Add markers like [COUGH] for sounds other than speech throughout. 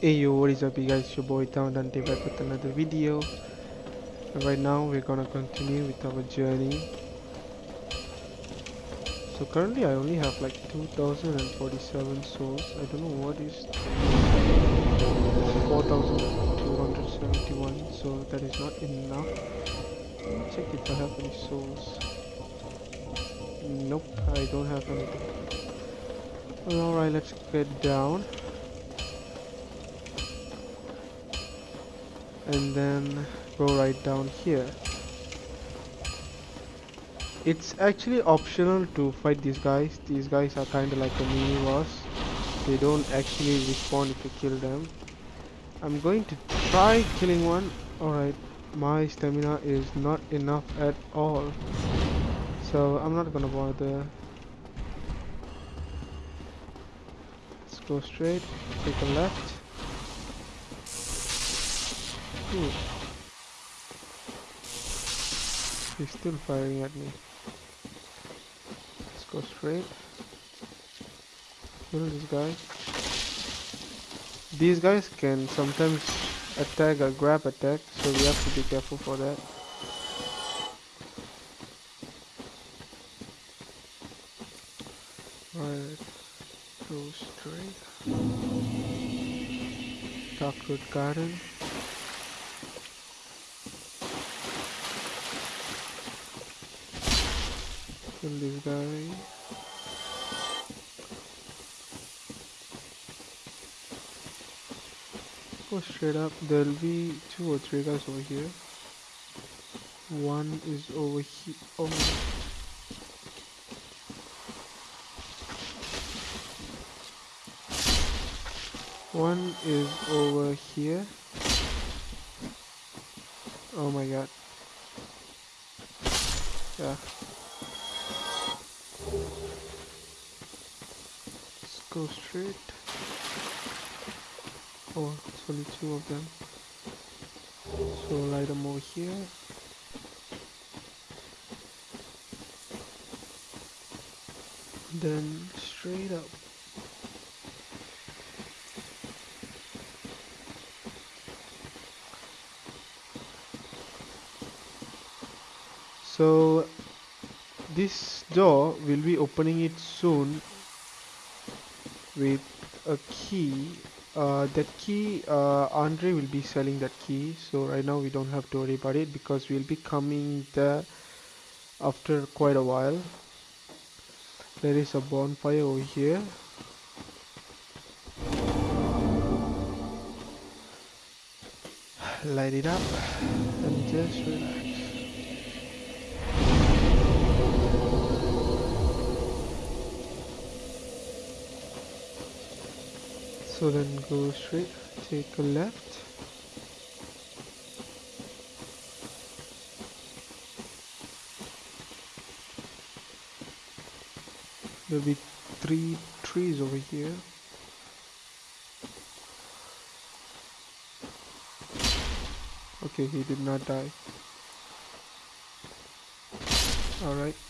Hey yo, what is up you guys, your boy Town Dante back with another video. And right now we're gonna continue with our journey. So currently I only have like 2047 souls. I don't know what is 4271 so that is not enough. Let me check if I have any souls. Nope I don't have anything. Alright let's get down and then go right down here. It's actually optional to fight these guys. These guys are kind of like a mini boss. They don't actually respawn if you kill them. I'm going to try killing one. Alright my stamina is not enough at all. So I'm not gonna bother. Let's go straight take a left He's still firing at me. Let's go straight. Kill this guy. These guys can sometimes attack or grab attack, so we have to be careful for that. Alright, go straight. Darkroot Garden. Kill this guy. Go straight up. There'll be two or three guys over here. One is over here oh one is over here. Oh my god. Yeah go straight. Oh, it's only two of them. So light them over here. Then straight up. So this door will be opening it soon with a key uh, that key uh, Andre will be selling that key. So right now we don't have to worry about it because we'll be coming there after quite a while. There is a bonfire over here. Light it up and just relax so then go straight take a left. There'll be three trees over here. Okay he did not die. Alright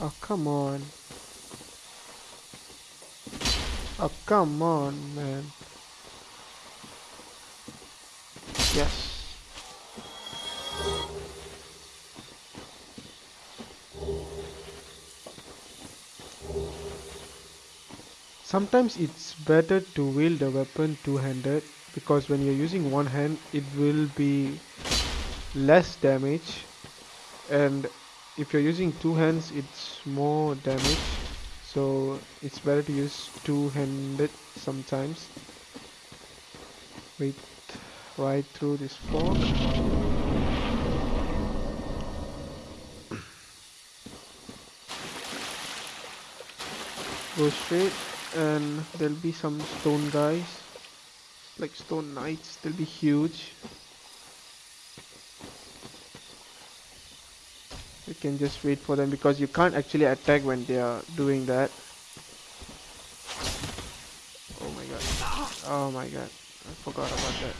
Oh, come on. Oh, come on, man. Yes. Sometimes it's better to wield a weapon two-handed because when you're using one hand it will be less damage and if you're using two hands it's more damage. So it's better to use two-handed sometimes. Wait right through this fog go straight and there'll be some stone guys. Like stone knights they'll be huge can just wait for them because you can't actually attack when they are doing that. Oh my god. Oh my god. I forgot about that.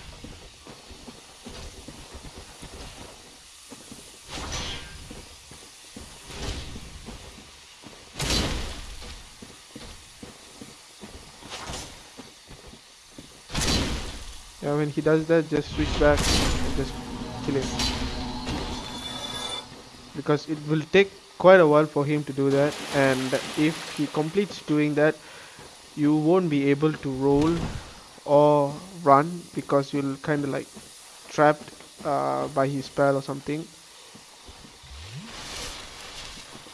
Yeah, when he does that, just switch back and just kill him. Because it will take quite a while for him to do that, and if he completes doing that, you won't be able to roll or run because you'll kind of like trapped uh, by his spell or something.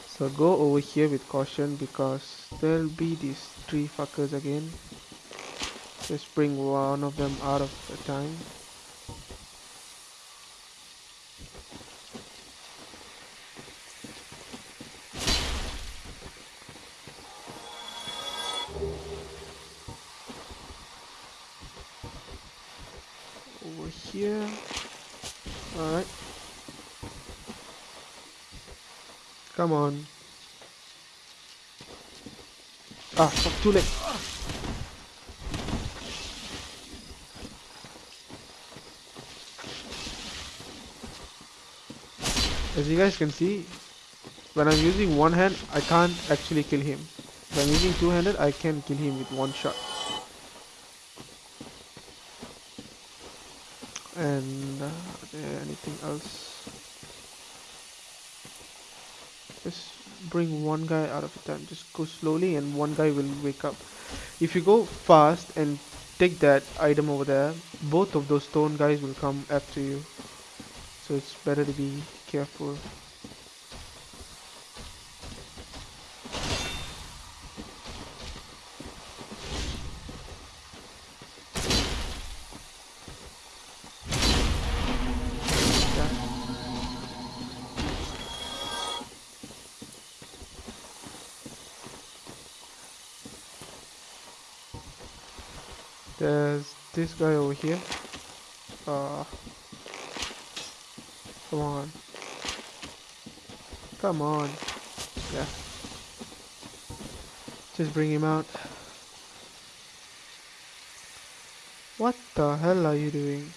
So go over here with caution because there'll be these three fuckers again. Just bring one of them out of the time. Over here. Alright. Come on. Ah, fuck, too late. As you guys can see, when I'm using one hand, I can't actually kill him. If I'm using two-handed, I can kill him with one shot. And uh, anything else? Just bring one guy out of a time. Just go slowly, and one guy will wake up. If you go fast and take that item over there, both of those stone guys will come after you. So it's better to be careful. There's this guy over here. Uh, come on. Come on. Yeah. Just bring him out. What the hell are you doing?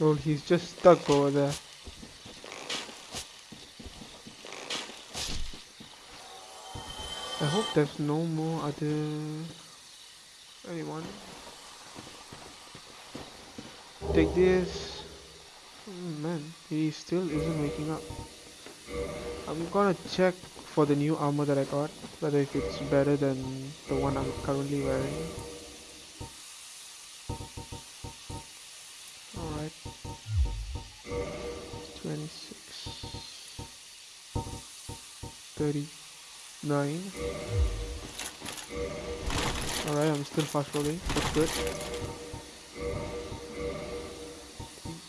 Oh, he's just stuck over there. I hope there's no more other anyone. Take this. Mm, man, he still isn't waking up. I'm gonna check for the new armor that I got, whether if it's better than the one I'm currently wearing. 39 Alright, I'm still fast rolling. That's good.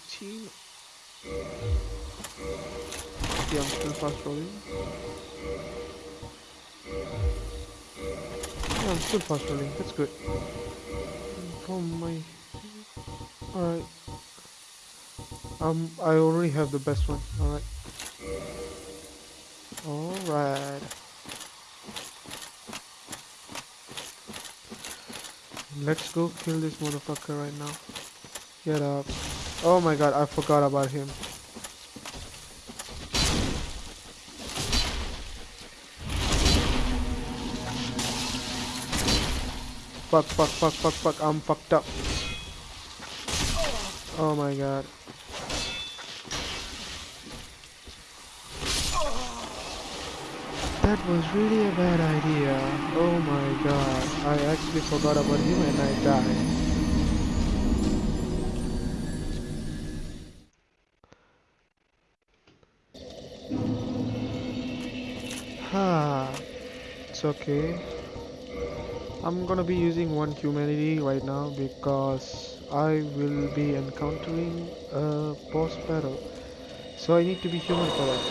18 Yeah, I'm still fast rolling. Yeah, I'm still fast rolling. That's good. Oh my. Alright. Um, I already have the best one. Alright. Alright. Let's go kill this motherfucker right now. Get up. Oh my god, I forgot about him. Fuck, fuck, fuck, fuck, fuck, I'm fucked up. Oh my god. That was really a bad idea. Oh my god. I actually forgot about him and I died. Ha. It's okay. I'm gonna be using one humanity right now because I will be encountering a boss battle. So I need to be human for that.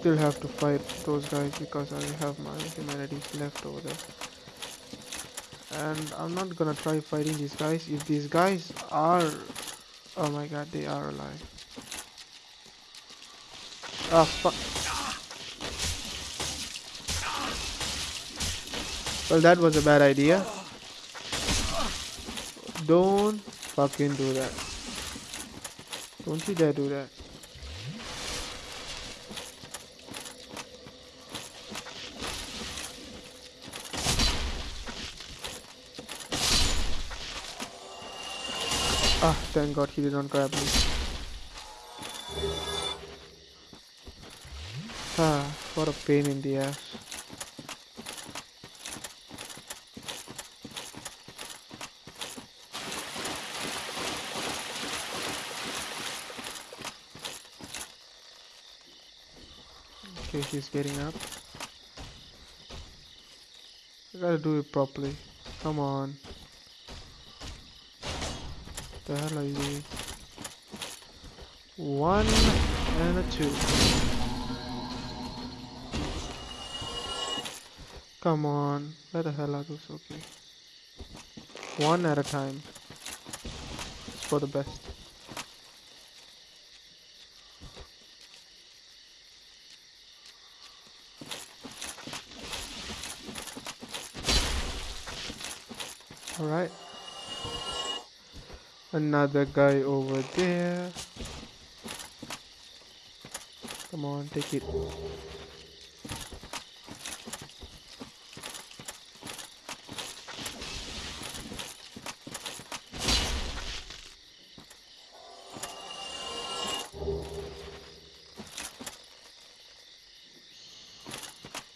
Still have to fight those guys because I have my humanities left over there. And I'm not gonna try fighting these guys if these guys are oh my god they are alive. Ah, fuck. Well, that was a bad idea. Don't fucking do that. Don't you dare do that. Ah, thank god he did not grab me. Ah, what a pain in the ass. Okay, he's getting up. I gotta do it properly. Come on. The hell are you? One and a two. Come on. Where the hell are those? Okay. One at a time. It's for the best. Alright. Another guy over there. Come on, take it.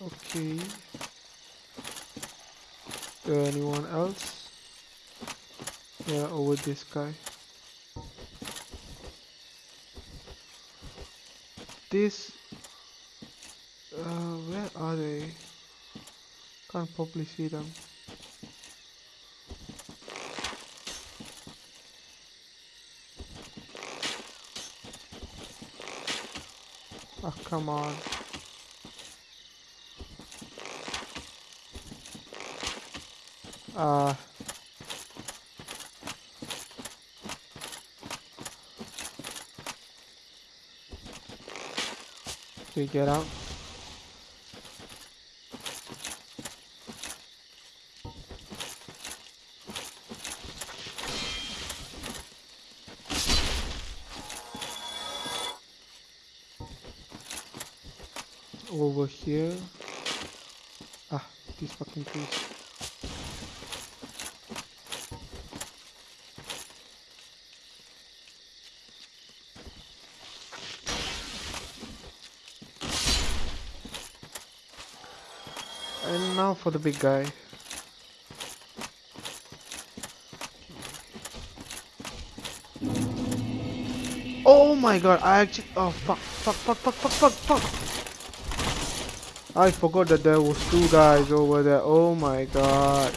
Okay. anyone else? Yeah, over this guy. This. Uh, where are they? Can't properly see them. Oh, come on. Uh, okay, get out. Over here. Ah, these fucking trees. And now for the big guy. Oh my god, I actually- oh fuck, fuck, fuck, fuck, fuck, fuck, fuck! I forgot that there was two guys over there, oh my god.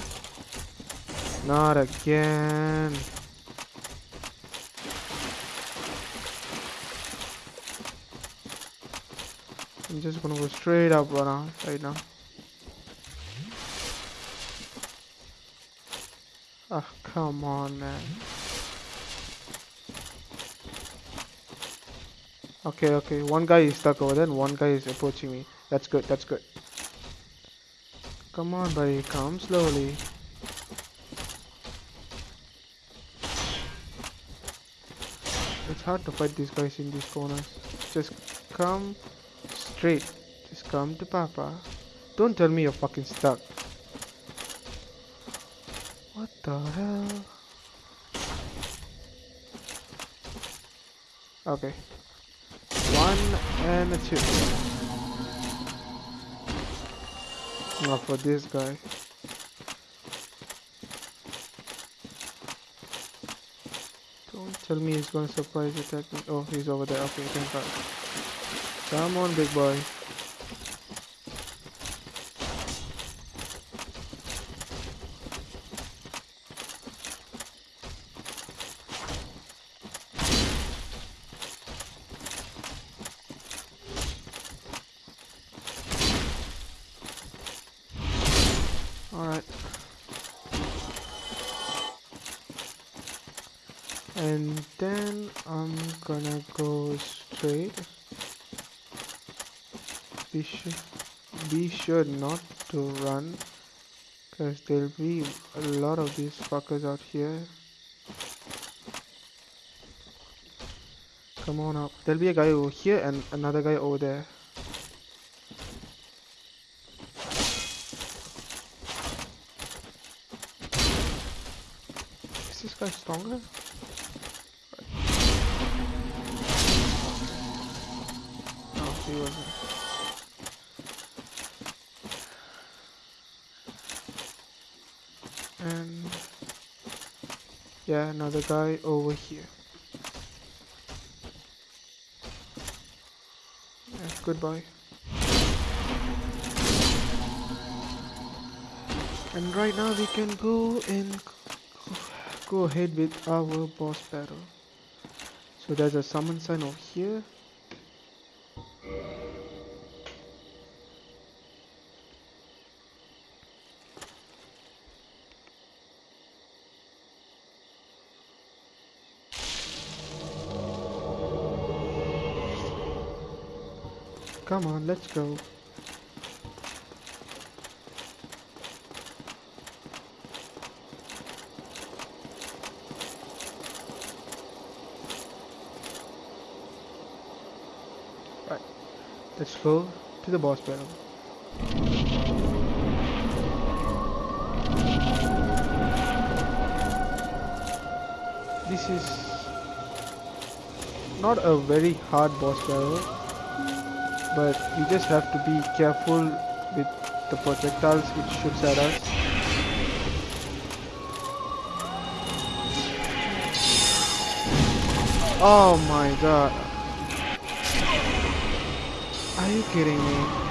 Not again. I'm just gonna go straight up right now. Right now. Oh, come on, man. Okay, okay. One guy is stuck over there and one guy is approaching me. That's good, that's good. Come on, buddy. Come slowly. It's hard to fight these guys in these corners. Just come straight. Just come to Papa. Don't tell me you're fucking stuck. The hell? Okay. One and a two. Now for this guy. Don't tell me he's gonna surprise attack me. Oh, he's over there. Okay, thank God. Come on, big boy. And then I'm gonna go straight. be sure be sure not to run because there'll be a lot of these fuckers out here. Come on up. There'll be a guy over here and another guy over there. Is this guy stronger wasn't. And yeah another guy over here. Yeah, goodbye. And right now we can go and go ahead with our boss battle. So there's a summon sign over here Come on, let's go. Right, let's go to the boss battle. This is not a very hard boss battle but we just have to be careful with the projectiles which shoots at us. Oh my god. Are you kidding me?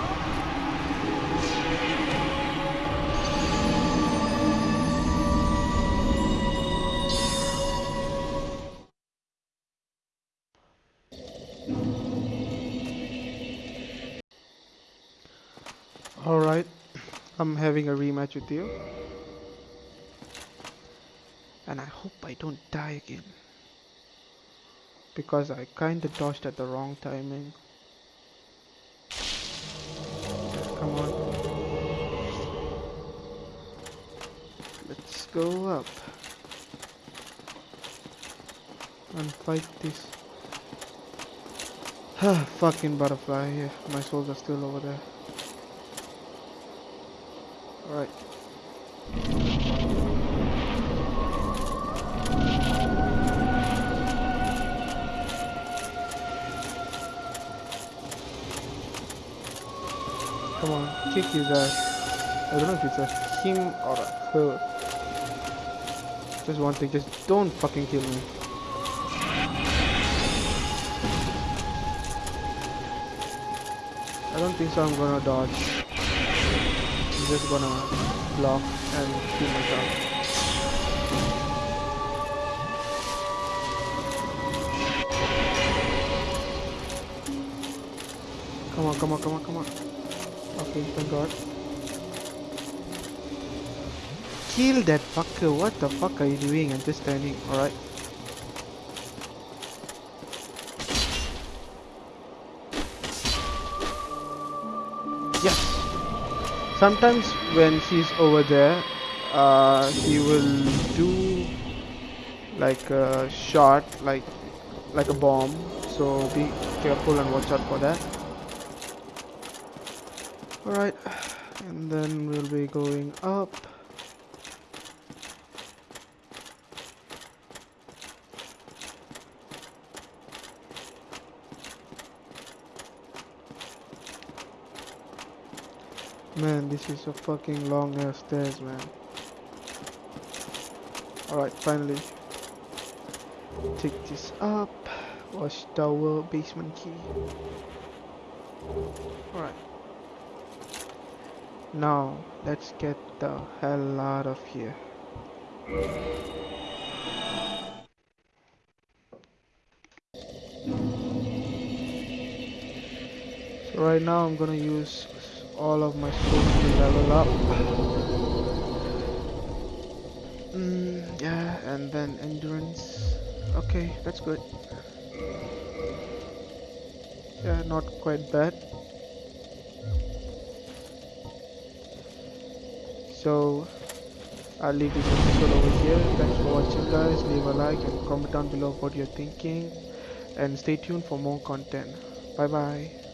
I'm having a rematch with you. And I hope I don't die again. Because I kinda dodged at the wrong timing. Come on. Let's go up. And fight this. [SIGHS] Fucking butterfly, yeah, my souls are still over there. Alright. Come on, kick his ass. I don't know if it's a him or a her. Just one thing, just don't fucking kill me. I don't think so I'm gonna dodge. I'm just gonna block and kill myself. Come on, come on, come on, come on. Okay, thank god. Kill that fucker. What the fuck are you doing? I'm just standing. Alright. Sometimes when she's over there, uh, he will do like a shot, like like a bomb. So be careful and watch out for that. Alright, and then we'll be going up. Man, this is a fucking long ass stairs, man. Alright, finally. Take this up. Watchtower basement key. Alright. Now, let's get the hell out of here. So right now I'm gonna use all of my skills to level up. Mm, yeah, and then endurance. Okay, that's good. Yeah, not quite bad. So, I'll leave this episode over here. Thanks for watching guys. Leave a like and comment down below what you're thinking. And stay tuned for more content. Bye bye.